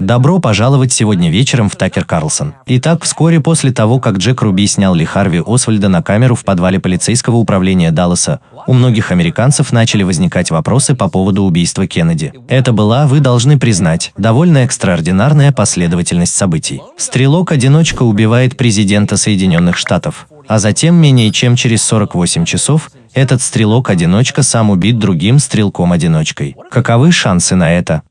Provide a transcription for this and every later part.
Добро пожаловать сегодня вечером в Такер Карлсон. Итак, вскоре после того, как Джек Руби снял Ли Харви Освальда на камеру в подвале полицейского управления Далласа, у многих американцев начали возникать вопросы по поводу убийства Кеннеди. Это была, вы должны признать, довольно экстраординарная последовательность событий. Стрелок-одиночка убивает президента Соединенных Штатов, а затем менее чем через 48 часов этот стрелок-одиночка сам убит другим стрелком-одиночкой. Каковы шансы на это?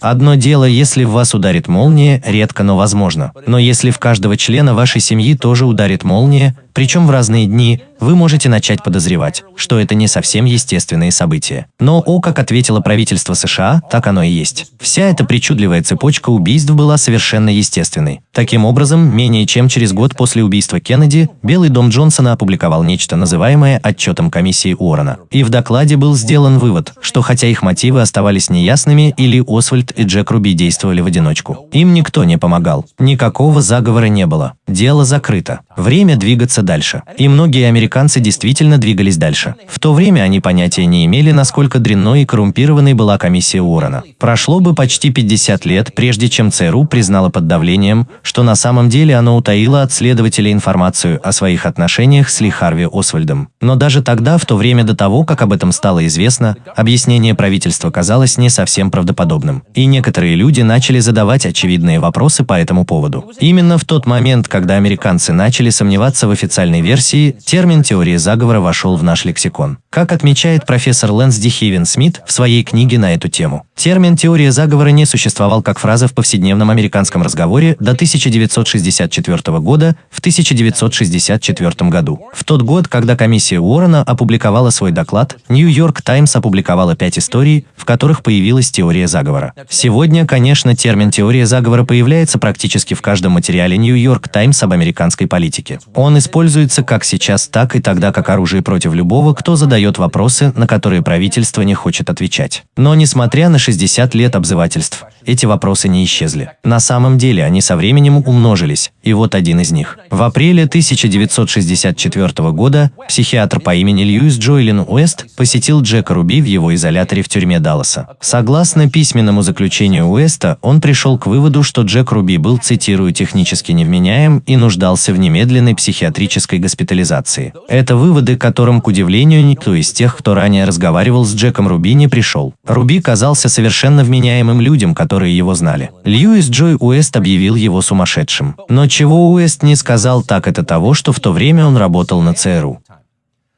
Одно дело, если в вас ударит молния, редко, но возможно. Но если в каждого члена вашей семьи тоже ударит молния, причем в разные дни, вы можете начать подозревать, что это не совсем естественные события. Но, о, как ответило правительство США, так оно и есть. Вся эта причудливая цепочка убийств была совершенно естественной. Таким образом, менее чем через год после убийства Кеннеди, Белый дом Джонсона опубликовал нечто, называемое отчетом комиссии Уоррена. И в докладе был сделан вывод, что хотя их мотивы оставались неясными, или Освальд и Джек Руби действовали в одиночку. Им никто не помогал. Никакого заговора не было. Дело закрыто. Время двигаться дальше. И многие американцы действительно двигались дальше. В то время они понятия не имели, насколько дрянной и коррумпированной была комиссия Уоррена. Прошло бы почти 50 лет, прежде чем ЦРУ признала под давлением, что на самом деле оно утаило от следователей информацию о своих отношениях с Ли Харви Освальдом. Но даже тогда, в то время до того, как об этом стало известно, объяснение правительства казалось не совсем правдоподобным. И некоторые люди начали задавать очевидные вопросы по этому поводу. Именно в тот момент, когда американцы начали сомневаться в официальном официальной версии, термин теории заговора вошел в наш лексикон. Как отмечает профессор Лэнс Дихивен Смит в своей книге на эту тему, термин теория заговора не существовал как фраза в повседневном американском разговоре до 1964 года в 1964 году. В тот год, когда комиссия Уоррена опубликовала свой доклад, Нью-Йорк Таймс опубликовала пять историй, в которых появилась теория заговора. Сегодня, конечно, термин теория заговора появляется практически в каждом материале Нью-Йорк Таймс об американской политике. Он используется используется как сейчас, так и тогда как оружие против любого, кто задает вопросы, на которые правительство не хочет отвечать. Но несмотря на 60 лет обзывательств, эти вопросы не исчезли. На самом деле они со временем умножились, и вот один из них. В апреле 1964 года психиатр по имени Льюис Джойлин Уэст посетил Джека Руби в его изоляторе в тюрьме Далласа. Согласно письменному заключению Уэста, он пришел к выводу, что Джек Руби был, цитирую, технически невменяем и нуждался в немедленной психиатрической госпитализации. Это выводы, которым, к удивлению, никто из тех, кто ранее разговаривал с Джеком Руби, не пришел. Руби казался совершенно вменяемым людям, которые его знали. Льюис Джой Уэст объявил его сумасшедшим. Но чего Уэст не сказал, так это того, что в то время он работал на ЦРУ.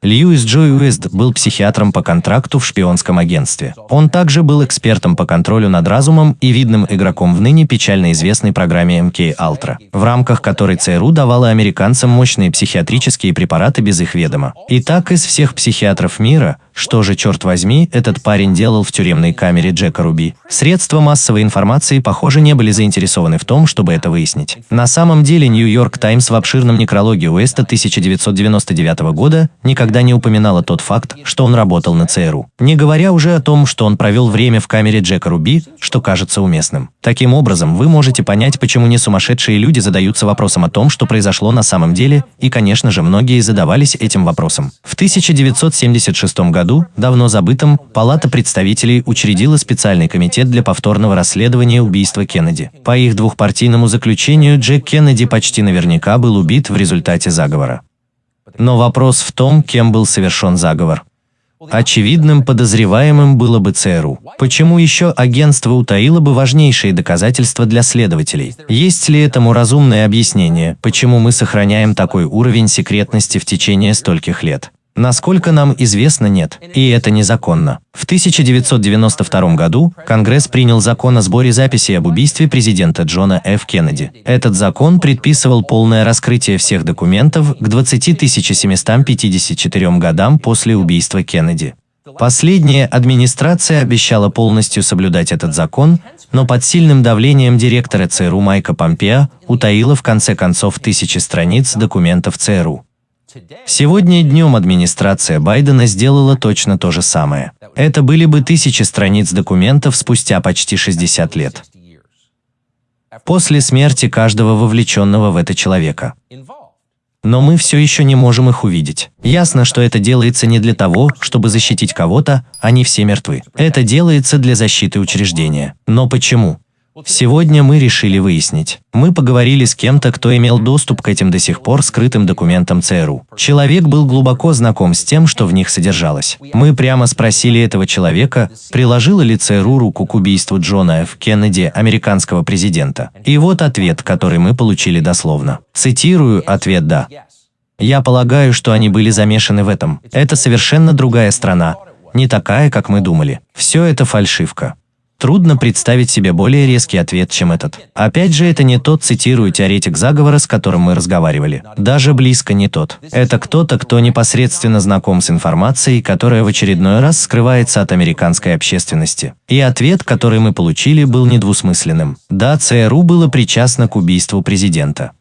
Льюис Джой Уэст был психиатром по контракту в шпионском агентстве. Он также был экспертом по контролю над разумом и видным игроком в ныне печально известной программе МК Ultra, в рамках которой ЦРУ давала американцам мощные психиатрические препараты без их ведома. И так из всех психиатров мира, что же, черт возьми, этот парень делал в тюремной камере Джека Руби? Средства массовой информации, похоже, не были заинтересованы в том, чтобы это выяснить. На самом деле, Нью-Йорк Таймс в обширном некрологе Уэста 1999 года никогда не упоминала тот факт, что он работал на ЦРУ. Не говоря уже о том, что он провел время в камере Джека Руби, что кажется уместным. Таким образом, вы можете понять, почему не сумасшедшие люди задаются вопросом о том, что произошло на самом деле, и, конечно же, многие задавались этим вопросом. В 1976 году давно забытом, Палата представителей учредила специальный комитет для повторного расследования убийства Кеннеди. По их двухпартийному заключению, Джек Кеннеди почти наверняка был убит в результате заговора. Но вопрос в том, кем был совершен заговор. Очевидным подозреваемым было бы ЦРУ. Почему еще агентство утаило бы важнейшие доказательства для следователей? Есть ли этому разумное объяснение, почему мы сохраняем такой уровень секретности в течение стольких лет? Насколько нам известно, нет, и это незаконно. В 1992 году Конгресс принял закон о сборе записей об убийстве президента Джона Ф. Кеннеди. Этот закон предписывал полное раскрытие всех документов к 20 754 годам после убийства Кеннеди. Последняя администрация обещала полностью соблюдать этот закон, но под сильным давлением директора ЦРУ Майка Помпео утаила в конце концов тысячи страниц документов ЦРУ. Сегодня днем администрация Байдена сделала точно то же самое. Это были бы тысячи страниц документов спустя почти 60 лет. После смерти каждого вовлеченного в это человека. Но мы все еще не можем их увидеть. Ясно, что это делается не для того, чтобы защитить кого-то, они все мертвы. Это делается для защиты учреждения. Но почему? Сегодня мы решили выяснить. Мы поговорили с кем-то, кто имел доступ к этим до сих пор скрытым документам ЦРУ. Человек был глубоко знаком с тем, что в них содержалось. Мы прямо спросили этого человека, приложила ли ЦРУ руку к убийству Джона Ф. Кеннеди, американского президента. И вот ответ, который мы получили дословно. Цитирую ответ «да». Я полагаю, что они были замешаны в этом. Это совершенно другая страна, не такая, как мы думали. Все это фальшивка. Трудно представить себе более резкий ответ, чем этот. Опять же, это не тот, цитирую, теоретик заговора, с которым мы разговаривали. Даже близко не тот. Это кто-то, кто непосредственно знаком с информацией, которая в очередной раз скрывается от американской общественности. И ответ, который мы получили, был недвусмысленным. Да, ЦРУ было причастно к убийству президента.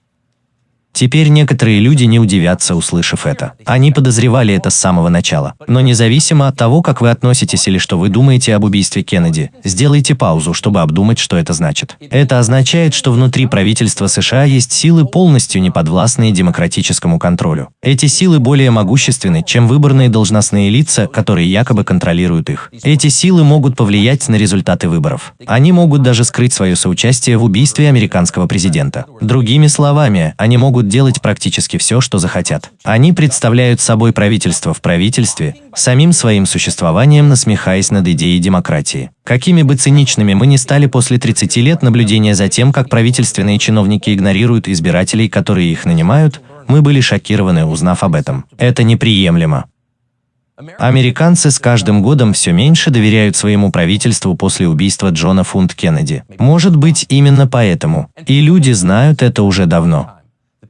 Теперь некоторые люди не удивятся, услышав это. Они подозревали это с самого начала. Но независимо от того, как вы относитесь или что вы думаете об убийстве Кеннеди, сделайте паузу, чтобы обдумать, что это значит. Это означает, что внутри правительства США есть силы, полностью неподвластные демократическому контролю. Эти силы более могущественны, чем выборные должностные лица, которые якобы контролируют их. Эти силы могут повлиять на результаты выборов. Они могут даже скрыть свое соучастие в убийстве американского президента. Другими словами, они могут могут делать практически все, что захотят. Они представляют собой правительство в правительстве, самим своим существованием насмехаясь над идеей демократии. Какими бы циничными мы ни стали после 30 лет наблюдения за тем, как правительственные чиновники игнорируют избирателей, которые их нанимают, мы были шокированы, узнав об этом. Это неприемлемо. Американцы с каждым годом все меньше доверяют своему правительству после убийства Джона Фунт Кеннеди. Может быть, именно поэтому. И люди знают это уже давно.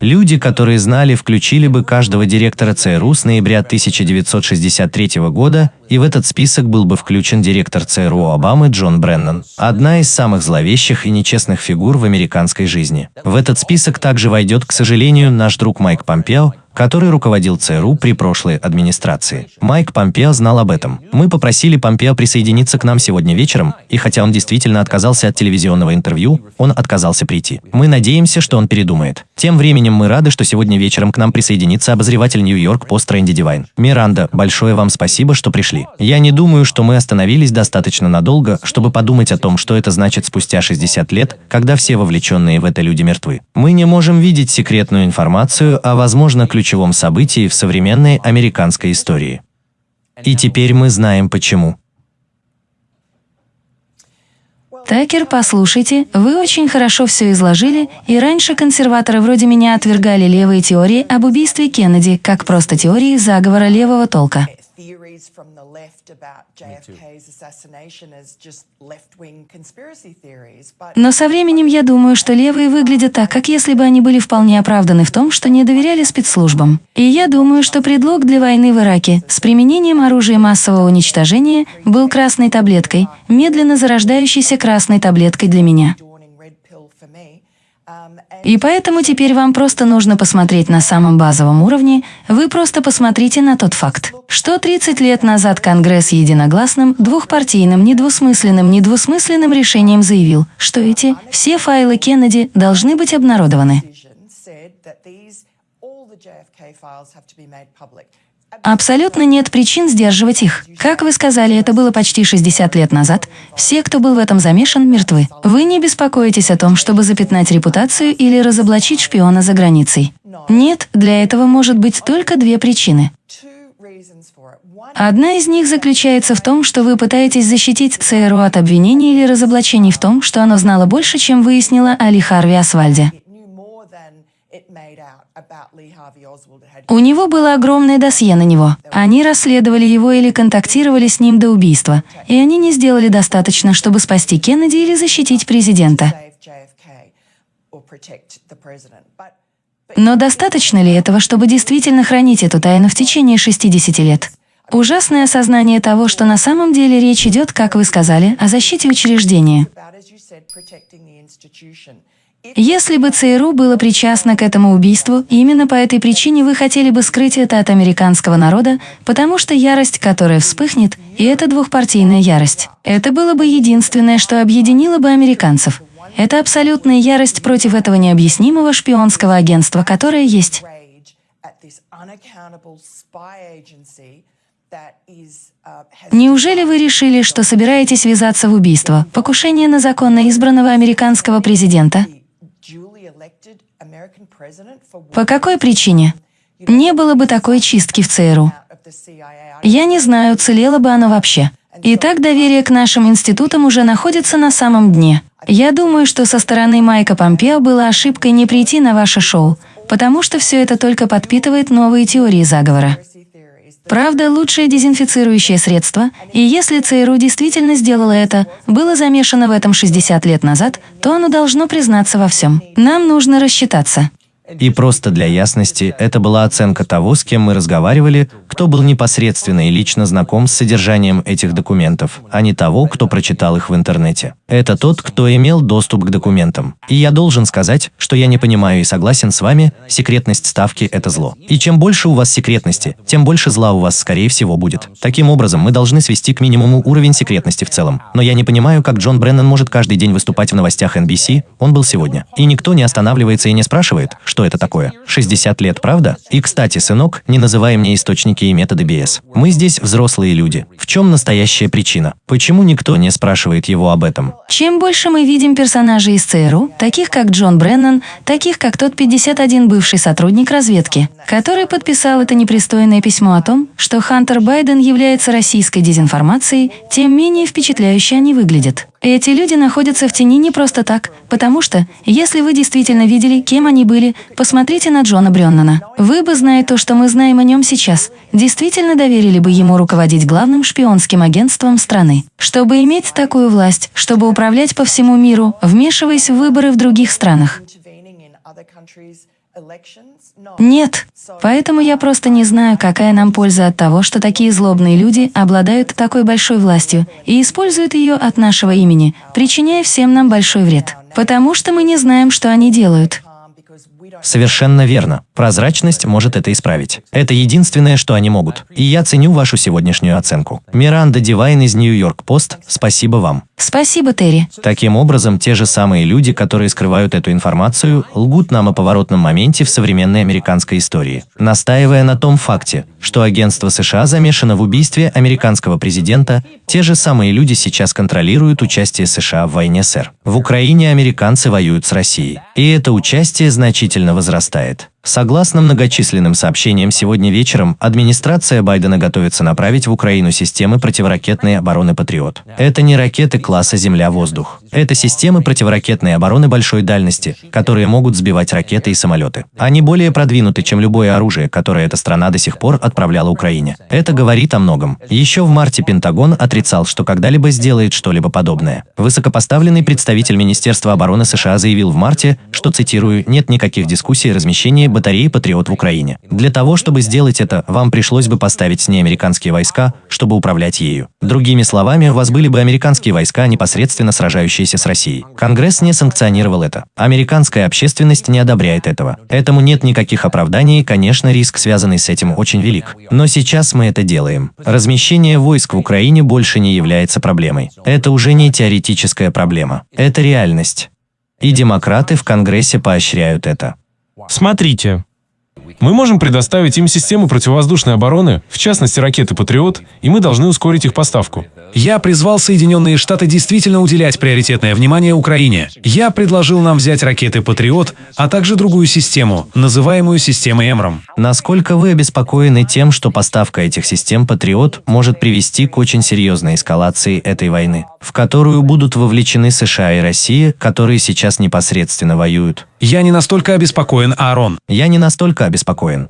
Люди, которые знали, включили бы каждого директора ЦРУ с ноября 1963 года, и в этот список был бы включен директор ЦРУ Обамы Джон Бреннан, одна из самых зловещих и нечестных фигур в американской жизни. В этот список также войдет, к сожалению, наш друг Майк Помпео, который руководил ЦРУ при прошлой администрации. Майк Помпео знал об этом. Мы попросили Помпео присоединиться к нам сегодня вечером, и хотя он действительно отказался от телевизионного интервью, он отказался прийти. Мы надеемся, что он передумает. Тем временем мы рады, что сегодня вечером к нам присоединится обозреватель Нью-Йорк Пост Рэнди Дивайн. Миранда, большое вам спасибо, что пришли. Я не думаю, что мы остановились достаточно надолго, чтобы подумать о том, что это значит спустя 60 лет, когда все вовлеченные в это люди мертвы. Мы не можем видеть секретную информацию, а возможно ключ ключевом событии в современной американской истории. И теперь мы знаем почему. Такер, послушайте, вы очень хорошо все изложили, и раньше консерваторы вроде меня отвергали левые теории об убийстве Кеннеди как просто теории заговора левого толка. Но со временем я думаю, что левые выглядят так, как если бы они были вполне оправданы в том, что не доверяли спецслужбам. И я думаю, что предлог для войны в Ираке с применением оружия массового уничтожения был красной таблеткой, медленно зарождающейся красной таблеткой для меня. И поэтому теперь вам просто нужно посмотреть на самом базовом уровне, вы просто посмотрите на тот факт, что 30 лет назад Конгресс единогласным, двухпартийным, недвусмысленным, недвусмысленным решением заявил, что эти все файлы Кеннеди должны быть обнародованы. Абсолютно нет причин сдерживать их. Как вы сказали, это было почти 60 лет назад. Все, кто был в этом замешан, мертвы. Вы не беспокоитесь о том, чтобы запятнать репутацию или разоблачить шпиона за границей. Нет, для этого может быть только две причины. Одна из них заключается в том, что вы пытаетесь защитить ЦРУ от обвинений или разоблачений в том, что оно знало больше, чем выяснило о Харви Асвальде. У него было огромное досье на него. Они расследовали его или контактировали с ним до убийства, и они не сделали достаточно, чтобы спасти Кеннеди или защитить президента. Но достаточно ли этого, чтобы действительно хранить эту тайну в течение 60 лет? Ужасное осознание того, что на самом деле речь идет, как вы сказали, о защите учреждения. Если бы ЦРУ было причастно к этому убийству, именно по этой причине вы хотели бы скрыть это от американского народа, потому что ярость, которая вспыхнет, и это двухпартийная ярость. Это было бы единственное, что объединило бы американцев. Это абсолютная ярость против этого необъяснимого шпионского агентства, которое есть. Неужели вы решили, что собираетесь ввязаться в убийство, покушение на законно избранного американского президента? По какой причине? Не было бы такой чистки в ЦРУ. Я не знаю, целело бы оно вообще. Итак, доверие к нашим институтам уже находится на самом дне. Я думаю, что со стороны Майка Помпео было ошибкой не прийти на ваше шоу, потому что все это только подпитывает новые теории заговора. Правда, лучшее дезинфицирующее средство, и если ЦРУ действительно сделало это, было замешано в этом 60 лет назад, то оно должно признаться во всем. Нам нужно рассчитаться. И просто для ясности, это была оценка того, с кем мы разговаривали, кто был непосредственно и лично знаком с содержанием этих документов, а не того, кто прочитал их в интернете. Это тот, кто имел доступ к документам. И я должен сказать, что я не понимаю и согласен с вами, секретность ставки – это зло. И чем больше у вас секретности, тем больше зла у вас, скорее всего, будет. Таким образом, мы должны свести к минимуму уровень секретности в целом. Но я не понимаю, как Джон Бреннан может каждый день выступать в новостях NBC, он был сегодня. И никто не останавливается и не спрашивает, это такое. 60 лет, правда? И, кстати, сынок, не называй мне источники и методы BS. Мы здесь взрослые люди. В чем настоящая причина? Почему никто не спрашивает его об этом? Чем больше мы видим персонажей из ЦРУ, таких как Джон Бреннан, таких как тот 51 бывший сотрудник разведки, который подписал это непристойное письмо о том, что Хантер Байден является российской дезинформацией, тем менее впечатляюще они выглядят. Эти люди находятся в тени не просто так, потому что, если вы действительно видели, кем они были, посмотрите на Джона Бреннана. Вы бы, зная то, что мы знаем о нем сейчас, действительно доверили бы ему руководить главным шпионским агентством страны. Чтобы иметь такую власть, чтобы управлять по всему миру, вмешиваясь в выборы в других странах. Нет. Поэтому я просто не знаю, какая нам польза от того, что такие злобные люди обладают такой большой властью и используют ее от нашего имени, причиняя всем нам большой вред. Потому что мы не знаем, что они делают. Совершенно верно. Прозрачность может это исправить. Это единственное, что они могут. И я ценю вашу сегодняшнюю оценку. Миранда Дивайн из Нью-Йорк Пост, спасибо вам. Спасибо, Терри. Таким образом, те же самые люди, которые скрывают эту информацию, лгут нам о поворотном моменте в современной американской истории, настаивая на том факте, что агентство США замешано в убийстве американского президента, те же самые люди сейчас контролируют участие США в войне СССР. В Украине американцы воюют с Россией, и это участие значительно возрастает. Согласно многочисленным сообщениям сегодня вечером, администрация Байдена готовится направить в Украину системы противоракетной обороны «Патриот». Это не ракеты класса «Земля-воздух». Это системы противоракетной обороны большой дальности, которые могут сбивать ракеты и самолеты. Они более продвинуты, чем любое оружие, которое эта страна до сих пор отправляла Украине. Это говорит о многом. Еще в марте Пентагон отрицал, что когда-либо сделает что-либо подобное. Высокопоставленный представитель Министерства обороны США заявил в марте, что, цитирую, «нет никаких дискуссий о размещении батареи «Патриот» в Украине. Для того, чтобы сделать это, вам пришлось бы поставить с ней американские войска, чтобы управлять ею. Другими словами, у вас были бы американские войска, непосредственно сражающиеся с Россией. Конгресс не санкционировал это. Американская общественность не одобряет этого. Этому нет никаких оправданий, и, конечно, риск, связанный с этим, очень велик. Но сейчас мы это делаем. Размещение войск в Украине больше не является проблемой. Это уже не теоретическая проблема. Это реальность. И демократы в Конгрессе поощряют это. Смотрите, мы можем предоставить им систему противовоздушной обороны, в частности ракеты «Патриот», и мы должны ускорить их поставку. Я призвал Соединенные Штаты действительно уделять приоритетное внимание Украине. Я предложил нам взять ракеты «Патриот», а также другую систему, называемую системой «Эмром». Насколько вы обеспокоены тем, что поставка этих систем «Патриот» может привести к очень серьезной эскалации этой войны, в которую будут вовлечены США и Россия, которые сейчас непосредственно воюют? Я не настолько обеспокоен, Аарон. Я не настолько обеспокоен.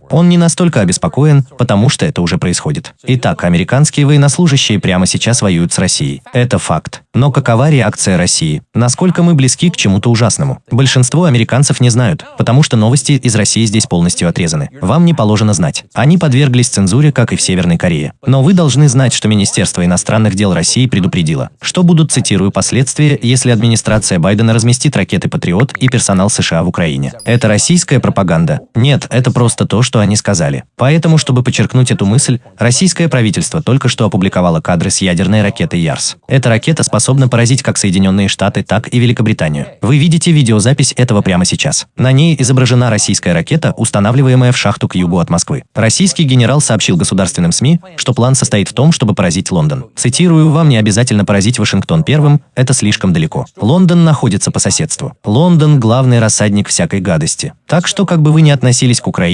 Он не настолько обеспокоен, потому что это уже происходит. Итак, американские военнослужащие прямо сейчас воюют с Россией. Это факт. Но какова реакция России? Насколько мы близки к чему-то ужасному? Большинство американцев не знают, потому что новости из России здесь полностью отрезаны. Вам не положено знать. Они подверглись цензуре, как и в Северной Корее. Но вы должны знать, что Министерство иностранных дел России предупредило, что будут, цитирую, последствия, если администрация Байдена разместит ракеты «Патриот» и персонал США в Украине. Это российская пропаганда? Нет, это просто то, что они сказали. Поэтому, чтобы подчеркнуть эту мысль, российское правительство только что опубликовало кадры с ядерной ракетой Ярс. Эта ракета способна поразить как Соединенные Штаты, так и Великобританию. Вы видите видеозапись этого прямо сейчас. На ней изображена российская ракета, устанавливаемая в шахту к югу от Москвы. Российский генерал сообщил государственным СМИ, что план состоит в том, чтобы поразить Лондон. Цитирую, «Вам не обязательно поразить Вашингтон первым, это слишком далеко. Лондон находится по соседству. Лондон – главный рассадник всякой гадости. Так что, как бы вы ни относились к Украине,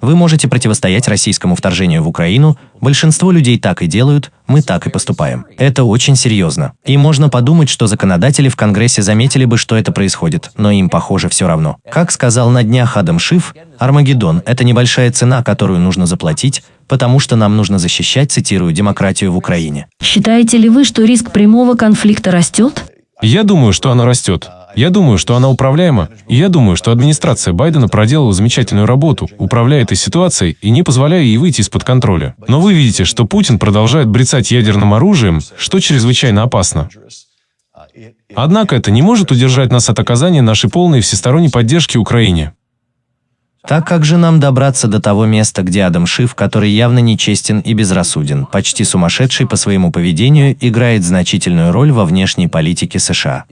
вы можете противостоять российскому вторжению в Украину, большинство людей так и делают, мы так и поступаем. Это очень серьезно. И можно подумать, что законодатели в Конгрессе заметили бы, что это происходит, но им, похоже, все равно. Как сказал на днях Адам Шиф, Армагеддон – это небольшая цена, которую нужно заплатить, потому что нам нужно защищать, цитирую, демократию в Украине. Считаете ли вы, что риск прямого конфликта растет? Я думаю, что она растет. Я думаю, что она управляема. И я думаю, что администрация Байдена проделала замечательную работу, управляя этой ситуацией и не позволяя ей выйти из-под контроля. Но вы видите, что Путин продолжает брецать ядерным оружием, что чрезвычайно опасно. Однако это не может удержать нас от оказания нашей полной всесторонней поддержки Украине. Так как же нам добраться до того места, где Адам Шиф, который явно нечестен и безрассуден, почти сумасшедший по своему поведению, играет значительную роль во внешней политике США?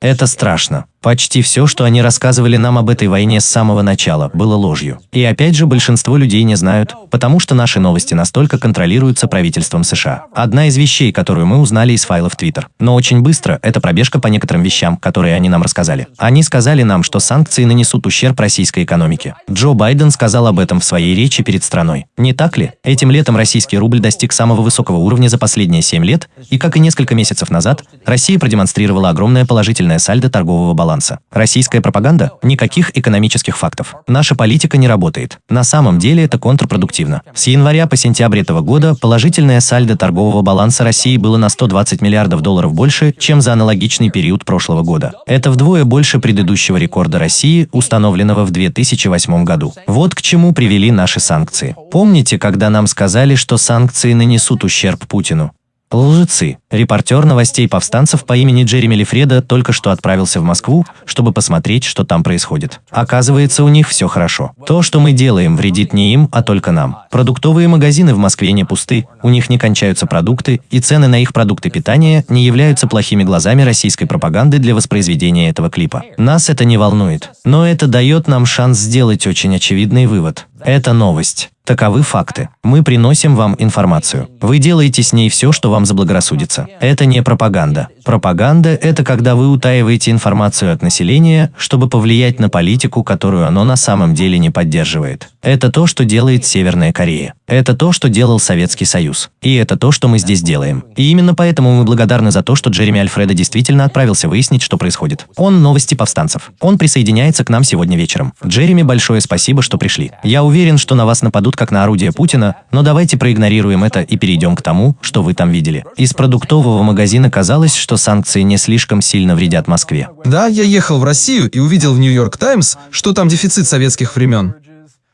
Это страшно. Почти все, что они рассказывали нам об этой войне с самого начала, было ложью. И опять же, большинство людей не знают, потому что наши новости настолько контролируются правительством США. Одна из вещей, которую мы узнали из файлов Twitter. Но очень быстро, это пробежка по некоторым вещам, которые они нам рассказали. Они сказали нам, что санкции нанесут ущерб российской экономике. Джо Байден сказал об этом в своей речи перед страной. Не так ли? Этим летом российский рубль достиг самого высокого уровня за последние 7 лет, и как и несколько месяцев назад, Россия продемонстрировала огромное положительное сальдо торгового баланса баланса. Российская пропаганда – никаких экономических фактов. Наша политика не работает. На самом деле это контрпродуктивно. С января по сентябрь этого года положительное сальдо торгового баланса России было на 120 миллиардов долларов больше, чем за аналогичный период прошлого года. Это вдвое больше предыдущего рекорда России, установленного в 2008 году. Вот к чему привели наши санкции. Помните, когда нам сказали, что санкции нанесут ущерб Путину? Лжецы. Репортер новостей повстанцев по имени Джереми Лифреда только что отправился в Москву, чтобы посмотреть, что там происходит. Оказывается, у них все хорошо. То, что мы делаем, вредит не им, а только нам. Продуктовые магазины в Москве не пусты, у них не кончаются продукты, и цены на их продукты питания не являются плохими глазами российской пропаганды для воспроизведения этого клипа. Нас это не волнует. Но это дает нам шанс сделать очень очевидный вывод. Это новость. Таковы факты. Мы приносим вам информацию. Вы делаете с ней все, что вам заблагорассудится. Это не пропаганда. Пропаганда – это когда вы утаиваете информацию от населения, чтобы повлиять на политику, которую оно на самом деле не поддерживает. Это то, что делает Северная Корея. Это то, что делал Советский Союз. И это то, что мы здесь делаем. И именно поэтому мы благодарны за то, что Джереми Альфреда действительно отправился выяснить, что происходит. Он новости повстанцев. Он присоединяется к нам сегодня вечером. Джереми, большое спасибо, что пришли. Я уверен, что на вас нападут как на орудие Путина, но давайте проигнорируем это и перейдем к тому, что вы там видели. Из продуктового магазина казалось, что санкции не слишком сильно вредят Москве. Да, я ехал в Россию и увидел в Нью-Йорк Таймс, что там дефицит советских времен.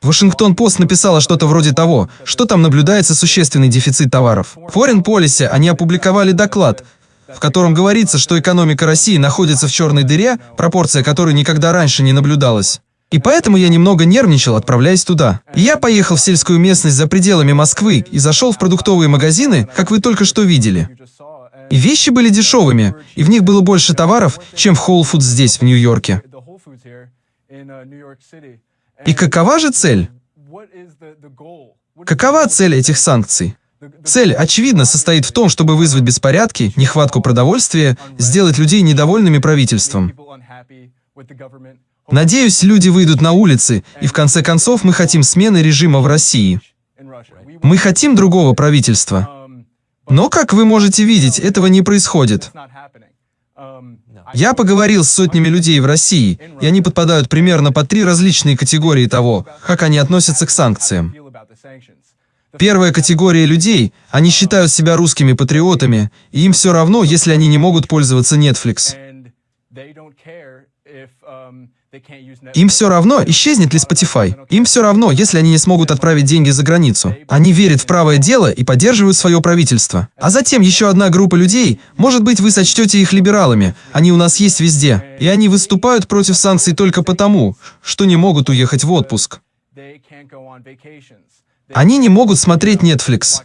Вашингтон-Пост написала что-то вроде того, что там наблюдается существенный дефицит товаров. В Foreign Policy они опубликовали доклад, в котором говорится, что экономика России находится в черной дыре, пропорция которой никогда раньше не наблюдалась. И поэтому я немного нервничал, отправляясь туда. Я поехал в сельскую местность за пределами Москвы и зашел в продуктовые магазины, как вы только что видели. И вещи были дешевыми, и в них было больше товаров, чем в Whole Foods здесь, в Нью-Йорке. И какова же цель? Какова цель этих санкций? Цель, очевидно, состоит в том, чтобы вызвать беспорядки, нехватку продовольствия, сделать людей недовольными правительством. Надеюсь, люди выйдут на улицы, и в конце концов мы хотим смены режима в России. Мы хотим другого правительства. Но, как вы можете видеть, этого не происходит. Я поговорил с сотнями людей в России, и они подпадают примерно по три различные категории того, как они относятся к санкциям. Первая категория людей, они считают себя русскими патриотами, и им все равно, если они не могут пользоваться Netflix. Им все равно, исчезнет ли Spotify. Им все равно, если они не смогут отправить деньги за границу. Они верят в правое дело и поддерживают свое правительство. А затем еще одна группа людей, может быть, вы сочтете их либералами, они у нас есть везде, и они выступают против санкций только потому, что не могут уехать в отпуск. Они не могут смотреть Netflix.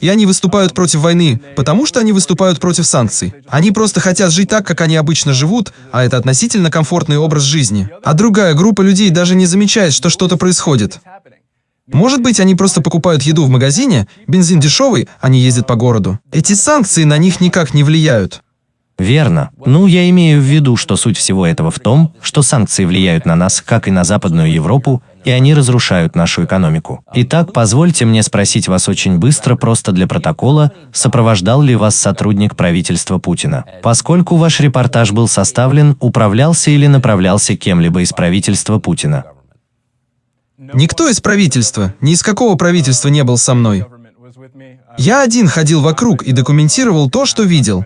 И они выступают против войны, потому что они выступают против санкций. Они просто хотят жить так, как они обычно живут, а это относительно комфортный образ жизни. А другая группа людей даже не замечает, что что-то происходит. Может быть, они просто покупают еду в магазине, бензин дешевый, они ездят по городу. Эти санкции на них никак не влияют. Верно. Ну, я имею в виду, что суть всего этого в том, что санкции влияют на нас, как и на Западную Европу, и они разрушают нашу экономику. Итак, позвольте мне спросить вас очень быстро, просто для протокола, сопровождал ли вас сотрудник правительства Путина? Поскольку ваш репортаж был составлен, управлялся или направлялся кем-либо из правительства Путина? Никто из правительства, ни из какого правительства не был со мной. Я один ходил вокруг и документировал то, что видел.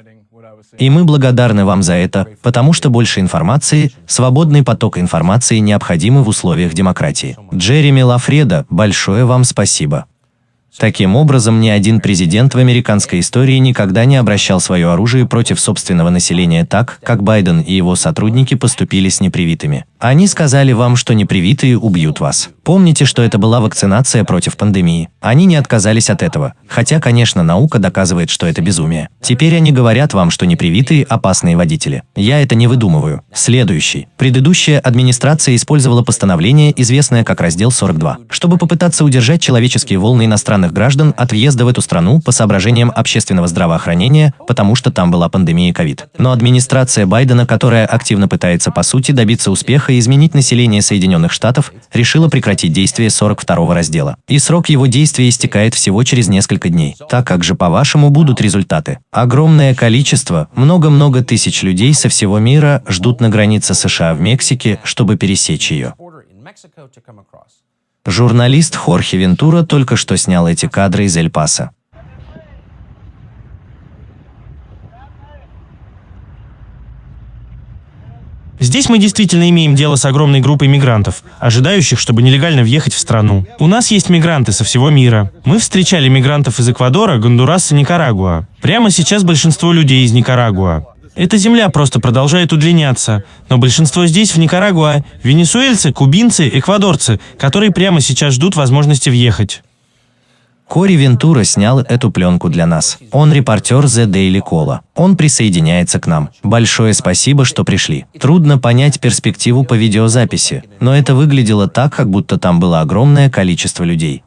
И мы благодарны вам за это, потому что больше информации, свободный поток информации необходимы в условиях демократии. Джереми Лафреда, большое вам спасибо. Таким образом, ни один президент в американской истории никогда не обращал свое оружие против собственного населения так, как Байден и его сотрудники поступили с непривитыми. Они сказали вам, что непривитые убьют вас. Помните, что это была вакцинация против пандемии. Они не отказались от этого, хотя, конечно, наука доказывает, что это безумие. Теперь они говорят вам, что непривитые – опасные водители. Я это не выдумываю. Следующий. Предыдущая администрация использовала постановление, известное как раздел 42, чтобы попытаться удержать человеческие волны иностранных граждан от въезда в эту страну по соображениям общественного здравоохранения, потому что там была пандемия ковид. Но администрация Байдена, которая активно пытается по сути добиться успеха и изменить население Соединенных Штатов, решила прекратить действие 42 раздела. И срок его действия истекает всего через несколько дней. Так как же, по-вашему, будут результаты? Огромное количество, много-много тысяч людей со всего мира ждут на границе США в Мексике, чтобы пересечь ее. Журналист Хорхе Вентура только что снял эти кадры из Эль-Паса. Здесь мы действительно имеем дело с огромной группой мигрантов, ожидающих, чтобы нелегально въехать в страну. У нас есть мигранты со всего мира. Мы встречали мигрантов из Эквадора, Гондураса, Никарагуа. Прямо сейчас большинство людей из Никарагуа. Эта земля просто продолжает удлиняться, но большинство здесь, в Никарагуа, венесуэльцы, кубинцы, эквадорцы, которые прямо сейчас ждут возможности въехать. Кори Вентура снял эту пленку для нас. Он репортер The Daily Cola. Он присоединяется к нам. Большое спасибо, что пришли. Трудно понять перспективу по видеозаписи, но это выглядело так, как будто там было огромное количество людей.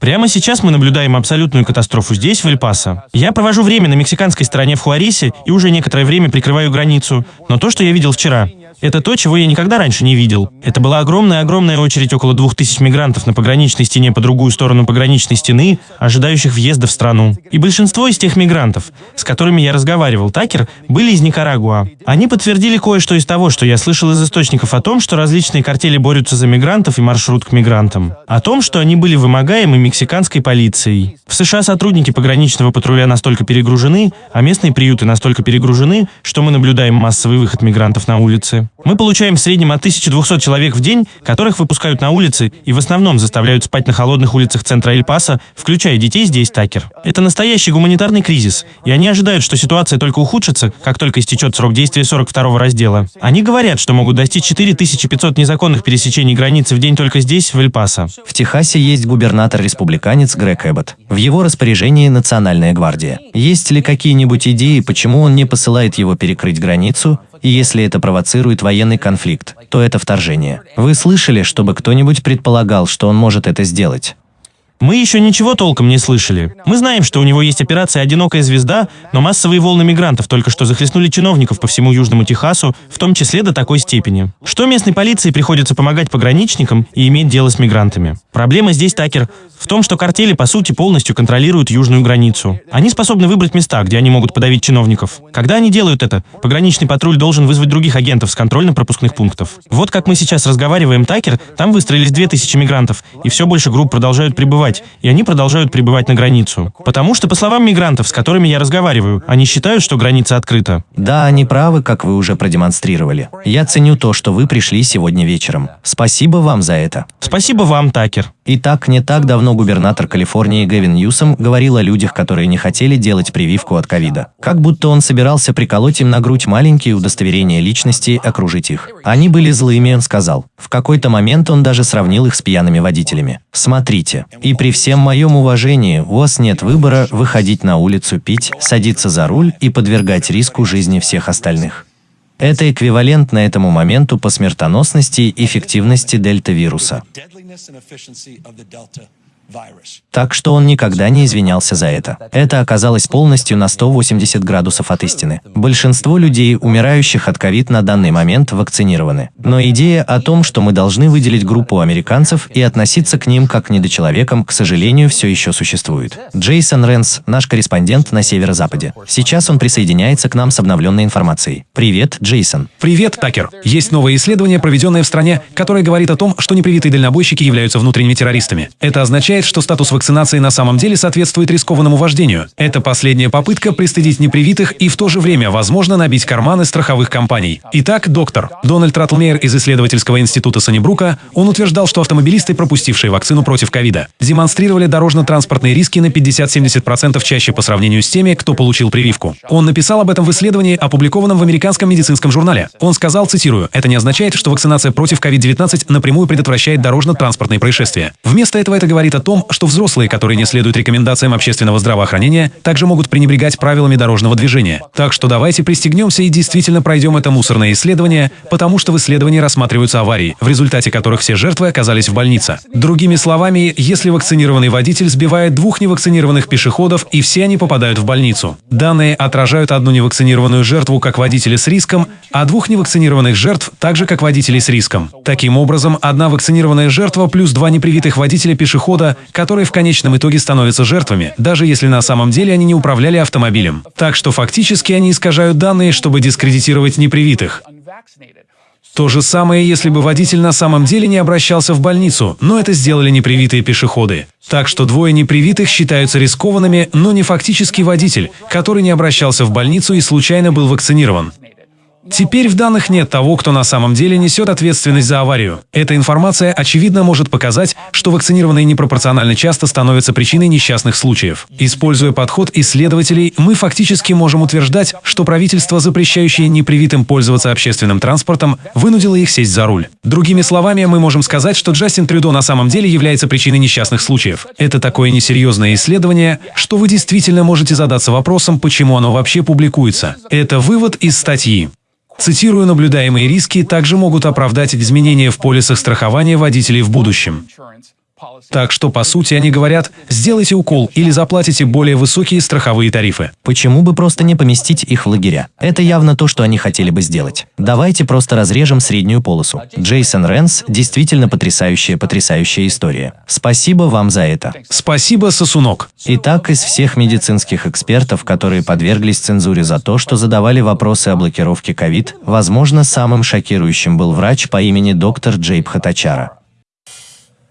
Прямо сейчас мы наблюдаем абсолютную катастрофу здесь, в Эль-Пасо. Я провожу время на мексиканской стороне в Хуарисе и уже некоторое время прикрываю границу. Но то, что я видел вчера, это то, чего я никогда раньше не видел. Это была огромная-огромная очередь около двух тысяч мигрантов на пограничной стене по другую сторону пограничной стены, ожидающих въезда в страну. И большинство из тех мигрантов, с которыми я разговаривал, Такер, были из Никарагуа. Они подтвердили кое-что из того, что я слышал из источников о том, что различные картели борются за мигрантов и маршрут к мигрантам. О том, что они были вымогаемы мексиканской полицией. В США сотрудники пограничного патруля настолько перегружены, а местные приюты настолько перегружены, что мы наблюдаем массовый выход мигрантов на улицы. Мы получаем в среднем от 1200 человек в день, которых выпускают на улицы и в основном заставляют спать на холодных улицах центра Эль-Паса, включая детей здесь, Такер. Это настоящий гуманитарный кризис, и они ожидают, что ситуация только ухудшится, как только истечет срок действия 42 раздела. Они говорят, что могут достичь 4500 незаконных пересечений границы в день только здесь, в Эль-Пасо. В Техасе есть губернатор-республиканец Грег Эббот. В его распоряжении Национальная гвардия. Есть ли какие-нибудь идеи, почему он не посылает его перекрыть границу, и если это провоцирует военный конфликт, то это вторжение. Вы слышали, чтобы кто-нибудь предполагал, что он может это сделать? Мы еще ничего толком не слышали. Мы знаем, что у него есть операция «Одинокая звезда», но массовые волны мигрантов только что захлестнули чиновников по всему Южному Техасу, в том числе до такой степени. Что местной полиции приходится помогать пограничникам и иметь дело с мигрантами? Проблема здесь, Такер, в том, что картели, по сути, полностью контролируют южную границу. Они способны выбрать места, где они могут подавить чиновников. Когда они делают это, пограничный патруль должен вызвать других агентов с контрольно-пропускных пунктов. Вот как мы сейчас разговариваем, Такер, там выстроились 2000 мигрантов, и все больше групп продолжают прибывать прибывать, и они продолжают прибывать на границу. Потому что, по словам мигрантов, с которыми я разговариваю, они считают, что граница открыта. Да, они правы, как вы уже продемонстрировали. Я ценю то, что вы пришли сегодня вечером. Спасибо вам за это. Спасибо вам, Такер. Итак, не так давно губернатор Калифорнии Гэвин Ньюсом говорил о людях, которые не хотели делать прививку от ковида. Как будто он собирался приколоть им на грудь маленькие удостоверения личности и окружить их. Они были злыми, он сказал. В какой-то момент он даже сравнил их с пьяными водителями. Смотрите. И при всем моем уважении, у вас нет выбора выходить на улицу пить, садиться за руль и подвергать риску жизни всех остальных. Это эквивалентно этому моменту по смертоносности и эффективности дельта-вируса. Так что он никогда не извинялся за это. Это оказалось полностью на 180 градусов от истины. Большинство людей, умирающих от ковид на данный момент, вакцинированы. Но идея о том, что мы должны выделить группу американцев и относиться к ним как к недочеловекам, к сожалению, все еще существует. Джейсон Ренс, наш корреспондент на северо-западе. Сейчас он присоединяется к нам с обновленной информацией. Привет, Джейсон. Привет, Такер. Есть новое исследование, проведенное в стране, которое говорит о том, что непривитые дальнобойщики являются внутренними террористами. Это означает, что статус вакцинации на самом деле соответствует рискованному вождению. Это последняя попытка пристыдить непривитых и в то же время, возможно, набить карманы страховых компаний. Итак, доктор Дональд Раттлмейер из исследовательского института Санибрука, он утверждал, что автомобилисты, пропустившие вакцину против ковида, демонстрировали дорожно-транспортные риски на 50-70% чаще по сравнению с теми, кто получил прививку. Он написал об этом в исследовании, опубликованном в американском медицинском журнале. Он сказал, цитирую, «Это не означает, что вакцинация против COVID-19 напрямую предотвращает дорожно-транспортные происшествия. Вместо этого это говорит о том, что взрослые, которые не следуют рекомендациям общественного здравоохранения, также могут пренебрегать правилами дорожного движения. Так что давайте пристегнемся и действительно пройдем это мусорное исследование, потому что в исследовании рассматриваются аварии, в результате которых все жертвы оказались в больнице. Другими словами, если вакцинированный водитель сбивает двух невакцинированных пешеходов, и все они попадают в больницу. Данные отражают одну невакцинированную жертву как водителя с риском, а двух невакцинированных жертв также как водителей с риском. Таким образом, одна вакцинированная жертва плюс два непривитых водителя пешехода, которые в конечном итоге становятся жертвами, даже если на самом деле они не управляли автомобилем. Так что фактически они искажают данные, чтобы дискредитировать непривитых. То же самое, если бы водитель на самом деле не обращался в больницу, но это сделали непривитые пешеходы. Так что двое непривитых считаются рискованными, но не фактически водитель, который не обращался в больницу и случайно был вакцинирован. Теперь в данных нет того, кто на самом деле несет ответственность за аварию. Эта информация, очевидно, может показать, что вакцинированные непропорционально часто становятся причиной несчастных случаев. Используя подход исследователей, мы фактически можем утверждать, что правительство, запрещающее непривитым пользоваться общественным транспортом, вынудило их сесть за руль. Другими словами, мы можем сказать, что Джастин Трюдо на самом деле является причиной несчастных случаев. Это такое несерьезное исследование, что вы действительно можете задаться вопросом, почему оно вообще публикуется. Это вывод из статьи. Цитирую, наблюдаемые риски также могут оправдать изменения в полисах страхования водителей в будущем. Так что, по сути, они говорят, сделайте укол или заплатите более высокие страховые тарифы. Почему бы просто не поместить их в лагеря? Это явно то, что они хотели бы сделать. Давайте просто разрежем среднюю полосу. Джейсон Ренс – действительно потрясающая, потрясающая история. Спасибо вам за это. Спасибо, сосунок. Итак, из всех медицинских экспертов, которые подверглись цензуре за то, что задавали вопросы о блокировке ковид, возможно, самым шокирующим был врач по имени доктор Джейб Хатачара.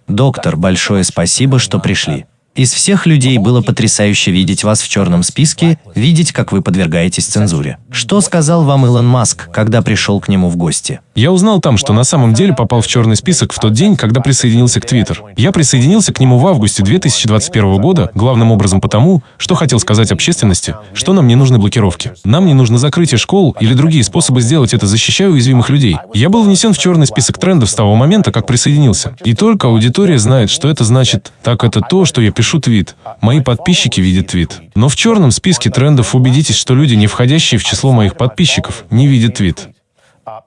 Доктор, большое спасибо, что пришли. Из всех людей было потрясающе видеть вас в черном списке, видеть, как вы подвергаетесь цензуре. Что сказал вам Илон Маск, когда пришел к нему в гости? Я узнал там, что на самом деле попал в черный список в тот день, когда присоединился к Твиттер. Я присоединился к нему в августе 2021 года, главным образом потому, что хотел сказать общественности, что нам не нужны блокировки. Нам не нужно закрытие школ или другие способы сделать это, защищая уязвимых людей. Я был внесен в черный список трендов с того момента, как присоединился. И только аудитория знает, что это значит. Так это то, что я пишу пишу твит. Мои подписчики видят твит. Но в черном списке трендов убедитесь, что люди, не входящие в число моих подписчиков, не видят твит.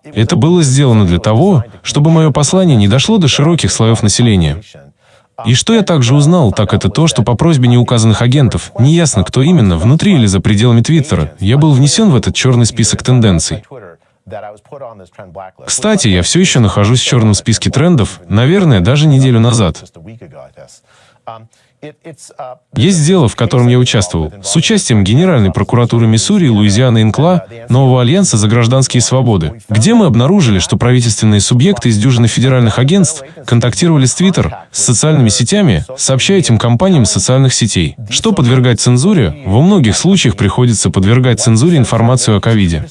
Это было сделано для того, чтобы мое послание не дошло до широких слоев населения. И что я также узнал, так это то, что по просьбе неуказанных агентов, неясно кто именно, внутри или за пределами Твиттера, я был внесен в этот черный список тенденций. Кстати, я все еще нахожусь в черном списке трендов, наверное, даже неделю назад. Есть дело, в котором я участвовал, с участием Генеральной прокуратуры Миссури, Луизианы Инкла, Нового Альянса за гражданские свободы, где мы обнаружили, что правительственные субъекты из дюжины федеральных агентств контактировали с Твиттер, с социальными сетями, сообщая этим компаниям социальных сетей. Что подвергать цензуре? Во многих случаях приходится подвергать цензуре информацию о ковиде.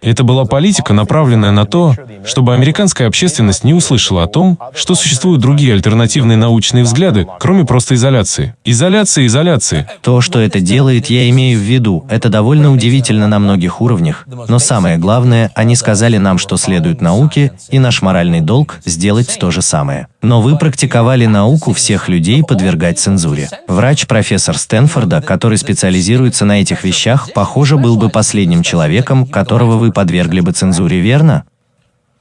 Это была политика, направленная на то, чтобы американская общественность не услышала о том, что существуют другие альтернативные научные взгляды, кроме просто изоляции. Изоляция, изоляции. То, что это делает, я имею в виду, это довольно удивительно на многих уровнях, но самое главное, они сказали нам, что следует науке, и наш моральный долг – сделать то же самое. Но вы практиковали науку всех людей подвергать цензуре. Врач-профессор Стэнфорда, который специализируется на этих вещах, похоже, был бы последним человеком, которого вы подвергли бы цензуре, верно?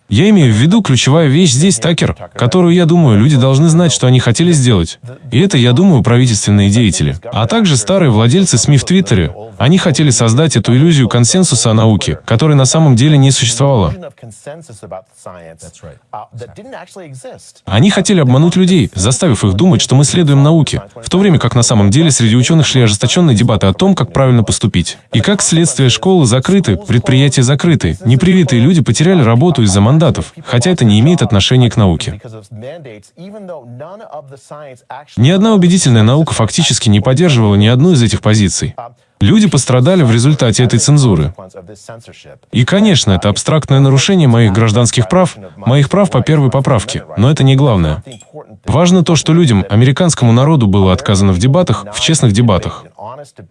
Я имею в виду ключевая вещь здесь, Такер, которую, я думаю, люди должны знать, что они хотели сделать. И это, я думаю, правительственные деятели. А также старые владельцы СМИ в Твиттере. Они хотели создать эту иллюзию консенсуса о науке, которой на самом деле не существовало. Они хотели обмануть людей, заставив их думать, что мы следуем науке, в то время как на самом деле среди ученых шли ожесточенные дебаты о том, как правильно поступить. И как следствие школы закрыты, предприятия закрыты, непривитые люди потеряли работу из-за мандатов мандатов, хотя это не имеет отношения к науке. Ни одна убедительная наука фактически не поддерживала ни одну из этих позиций. Люди пострадали в результате этой цензуры. И, конечно, это абстрактное нарушение моих гражданских прав, моих прав по первой поправке, но это не главное. Важно то, что людям, американскому народу было отказано в дебатах, в честных дебатах.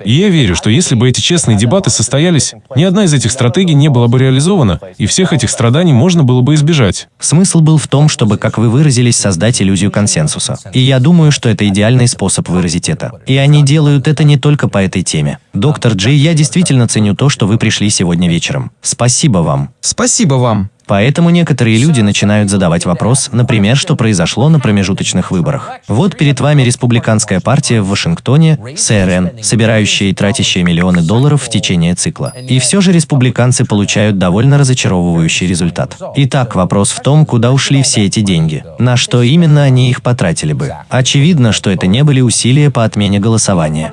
И я верю, что если бы эти честные дебаты состоялись, ни одна из этих стратегий не была бы реализована, и всех этих страданий можно было бы избежать. Смысл был в том, чтобы, как вы выразились, создать иллюзию консенсуса. И я думаю, что это идеальный способ выразить это. И они делают это не только по этой теме. Доктор Джей, я действительно ценю то, что вы пришли сегодня вечером. Спасибо вам. Спасибо вам. Поэтому некоторые люди начинают задавать вопрос, например, что произошло на промежуточных выборах. Вот перед вами республиканская партия в Вашингтоне, СРН, собирающая и тратящая миллионы долларов в течение цикла. И все же республиканцы получают довольно разочаровывающий результат. Итак, вопрос в том, куда ушли все эти деньги. На что именно они их потратили бы. Очевидно, что это не были усилия по отмене голосования.